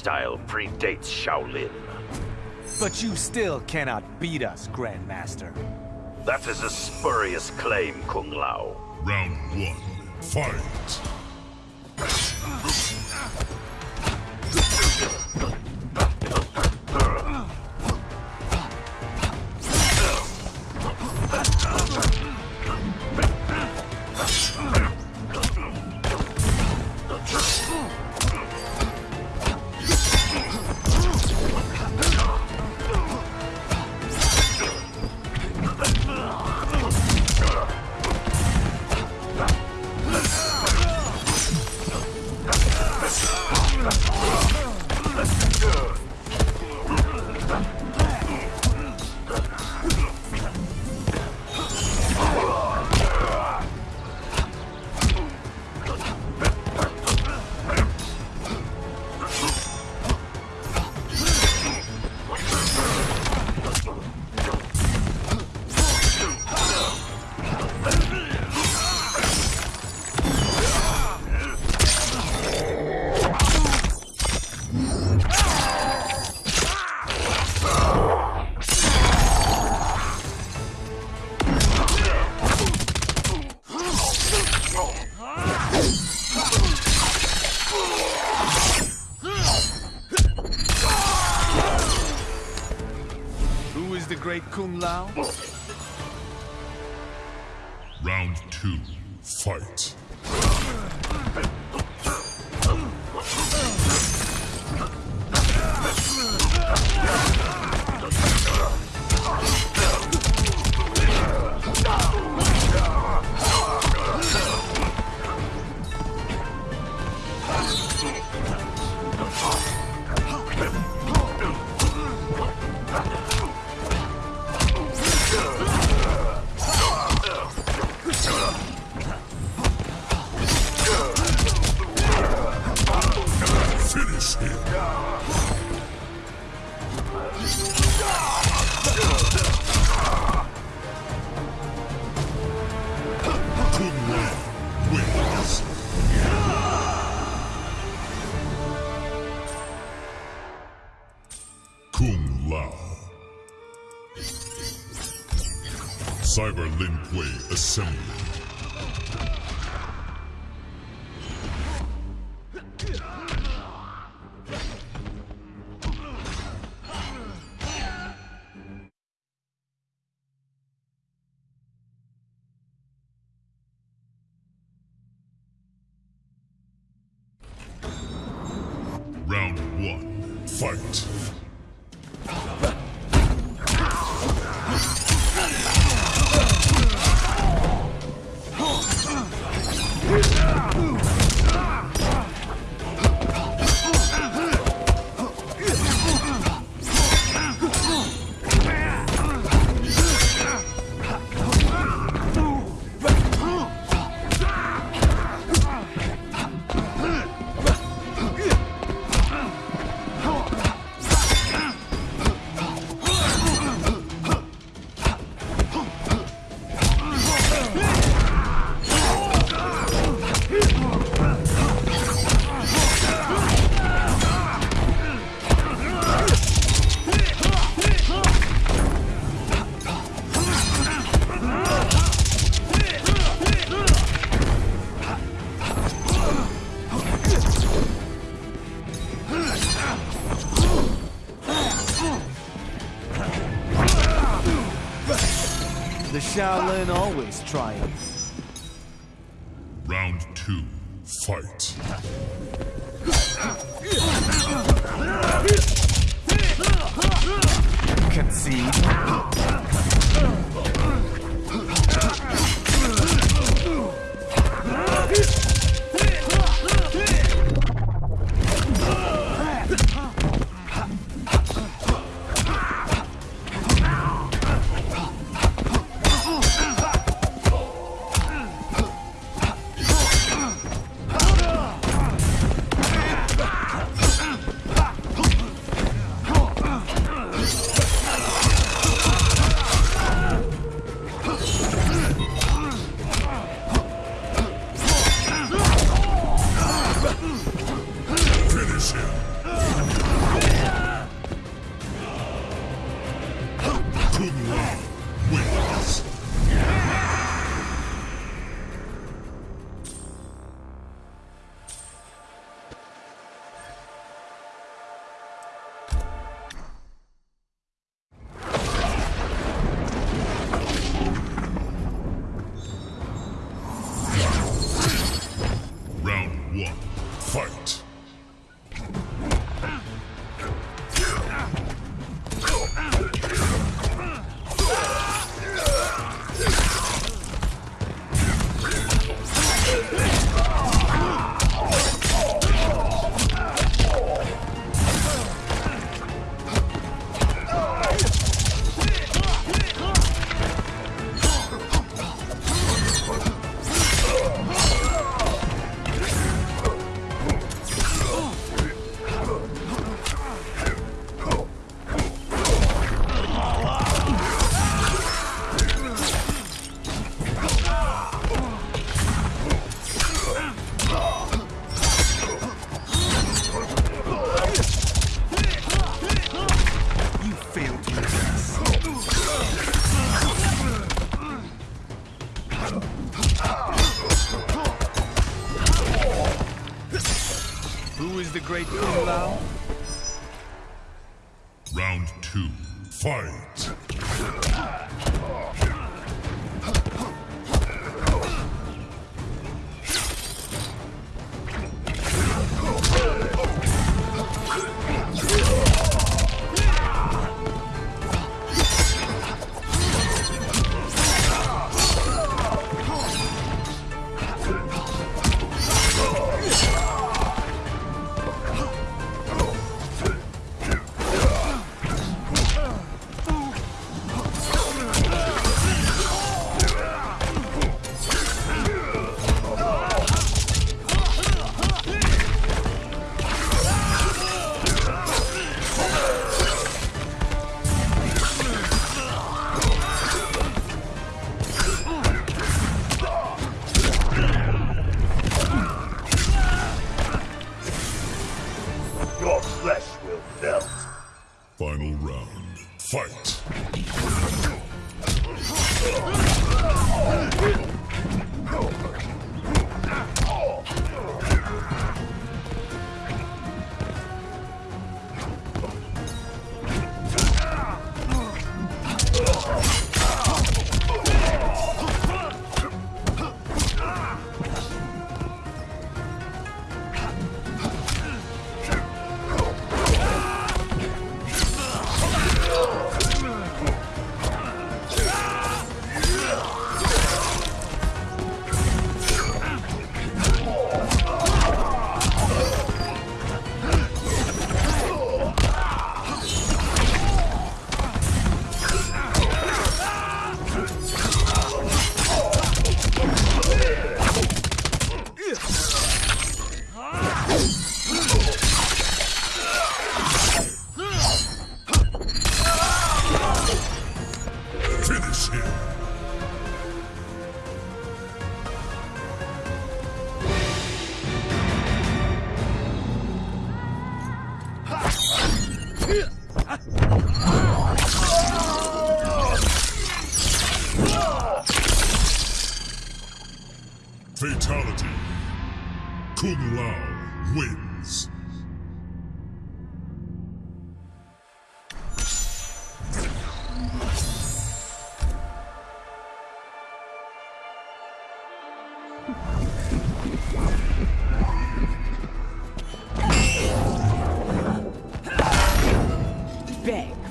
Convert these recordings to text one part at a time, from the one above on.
Lin Kuei style predates Shaolin. But you still cannot beat us, Grandmaster. That is a spurious claim, Kung Lao. Round one, fight! Kung Lao? Round two, fight! Round one, fight! Always triumphs. Round two, fight!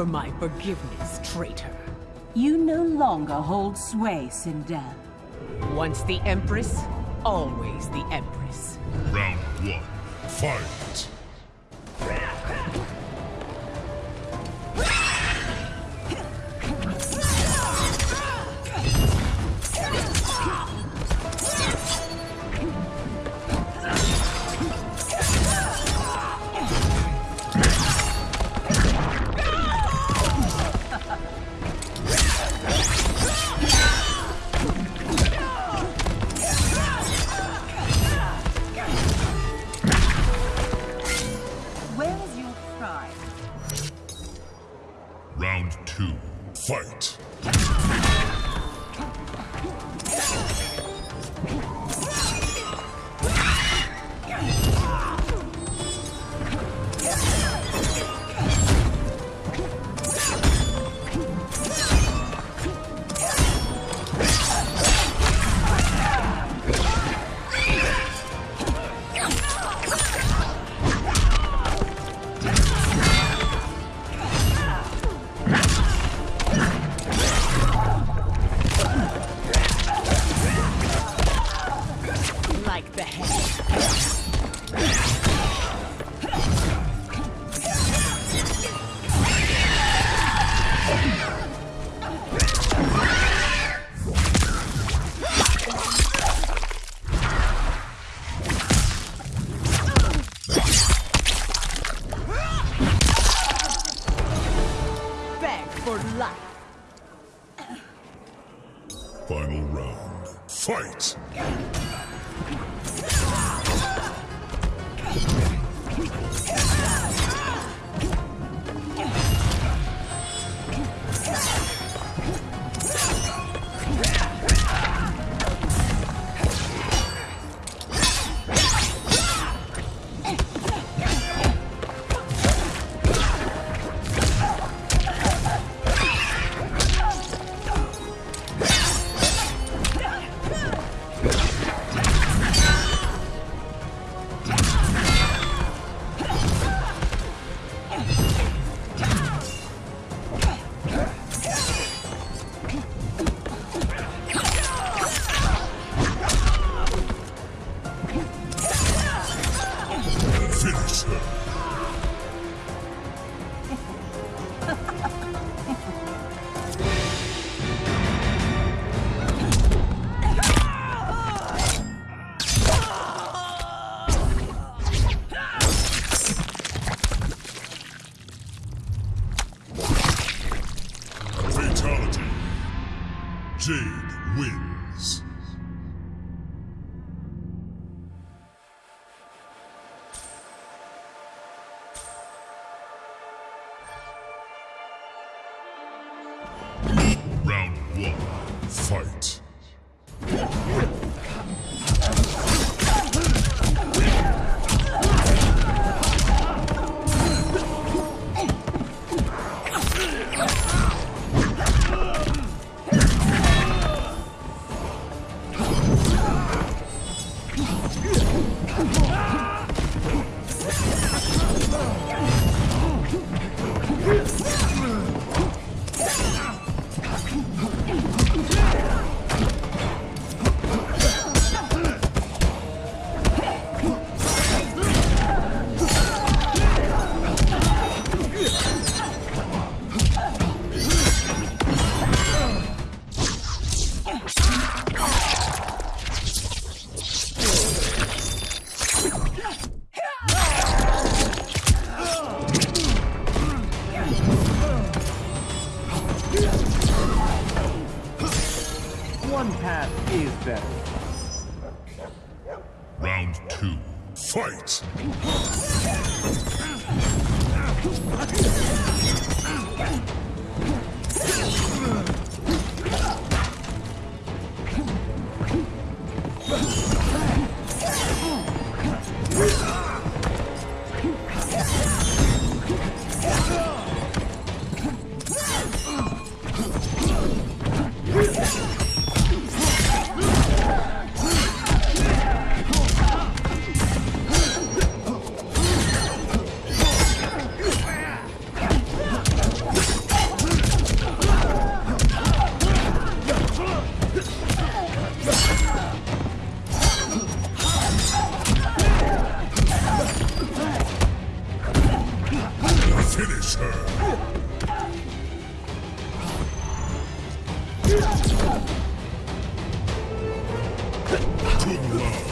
For my forgiveness, traitor. You no longer hold sway, Sindel. Once the Empress, always the Empress. Round one, fight! Final round, fight! Finish her. One path is better. Round two. Fight. Finish her. Kung Lao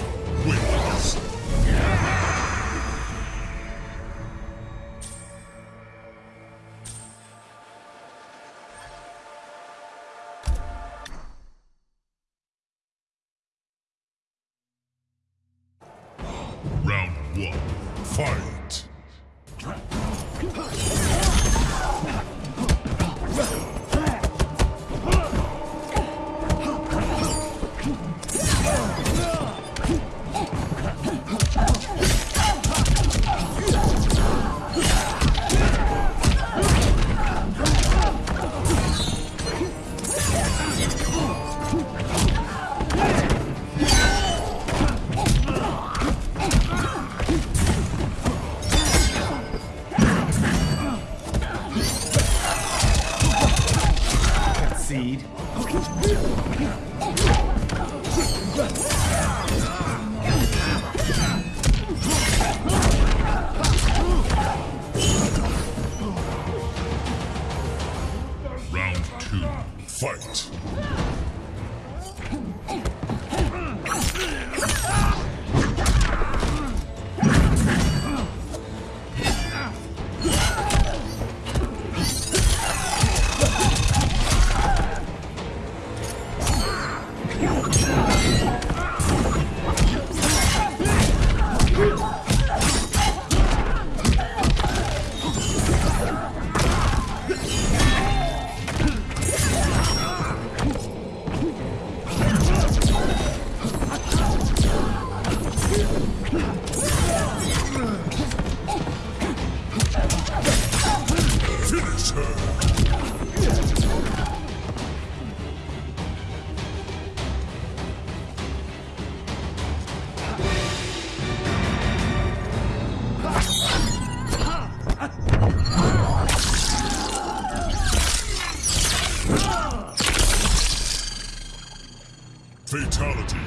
Fatality.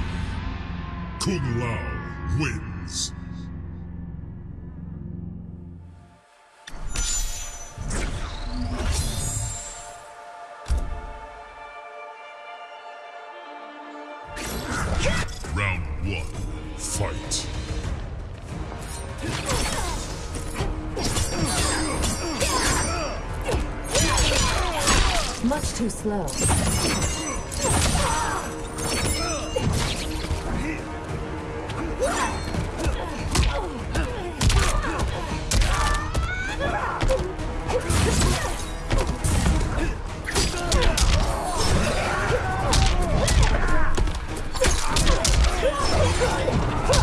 Kung Lao wins. Round one, fight. Much too slow. Die!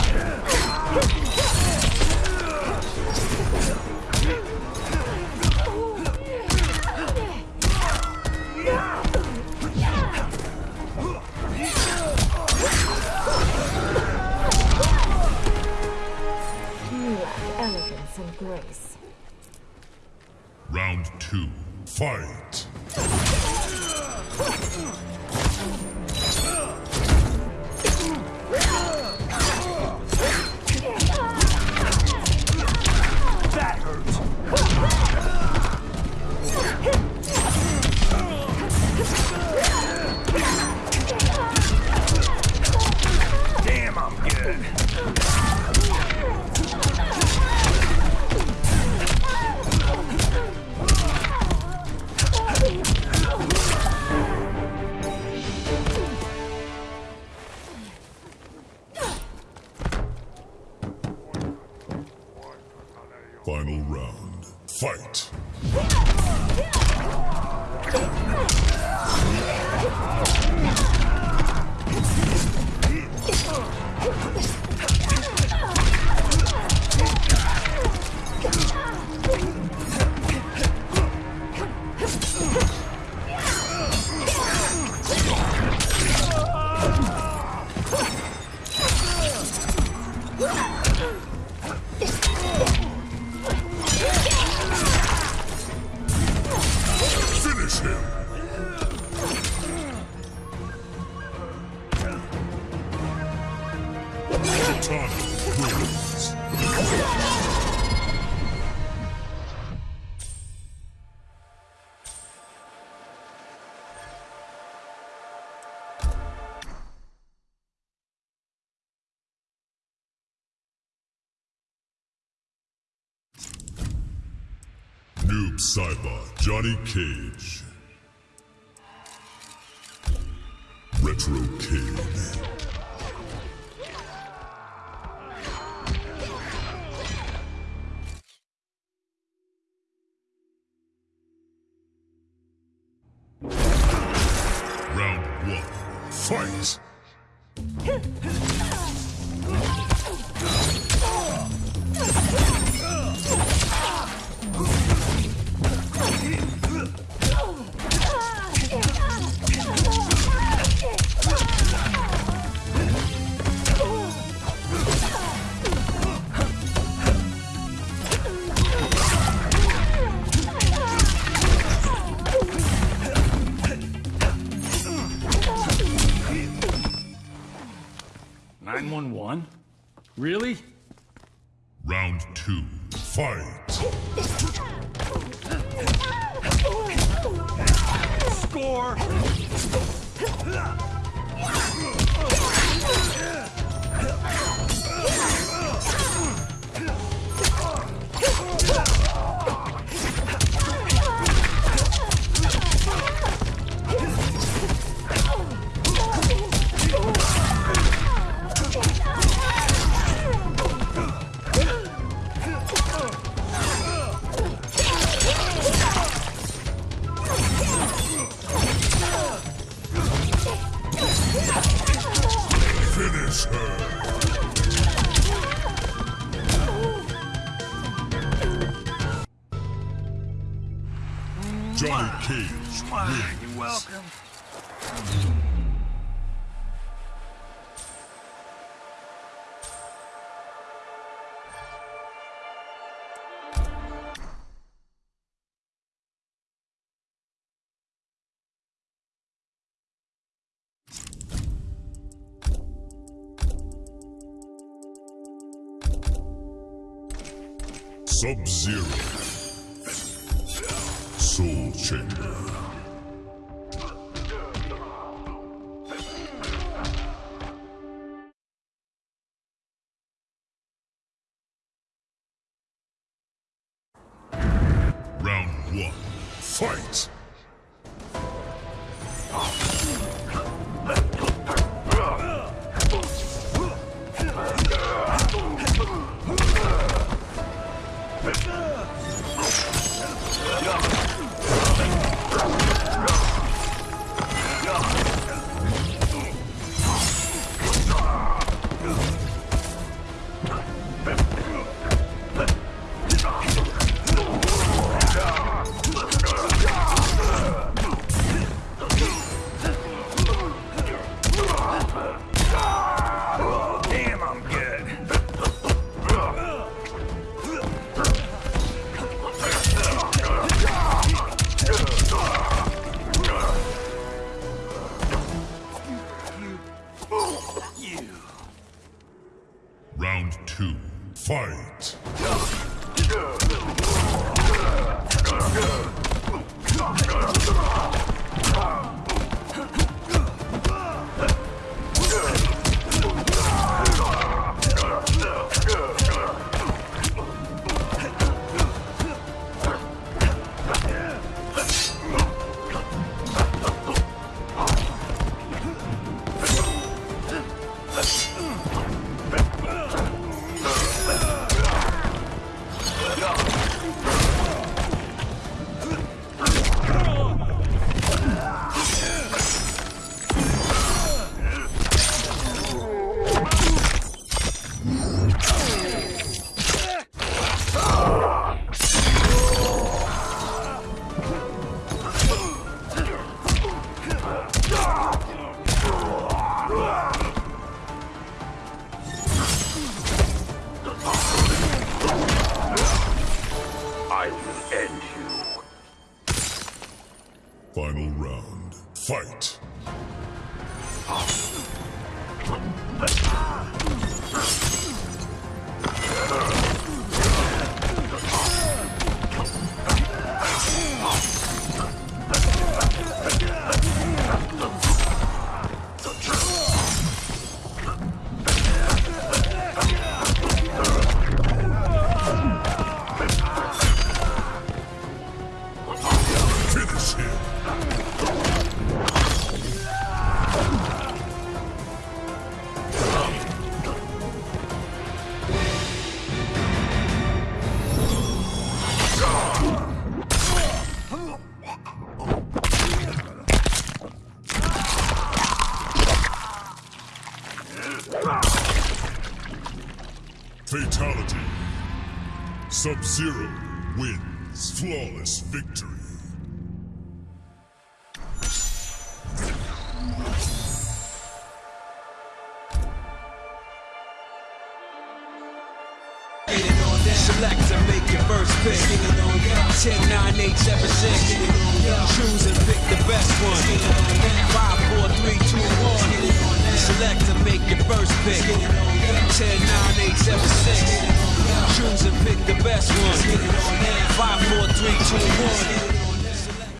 Cyber Johnny Cage. Retro King. Round one, fight! Really? Sub-Zero. Soul Chamber. Final round. Fight. Sub-Zero wins. Flawless victory. Select to make your first pick. 10, 9, 8, 7, 6. Choose and pick the best one. 5, 4, 3, 2, 1. Select to make your first pick. 10, 9, 8, 7, 6. Choose and pick the best one. 5, 4, 3, 2, 1.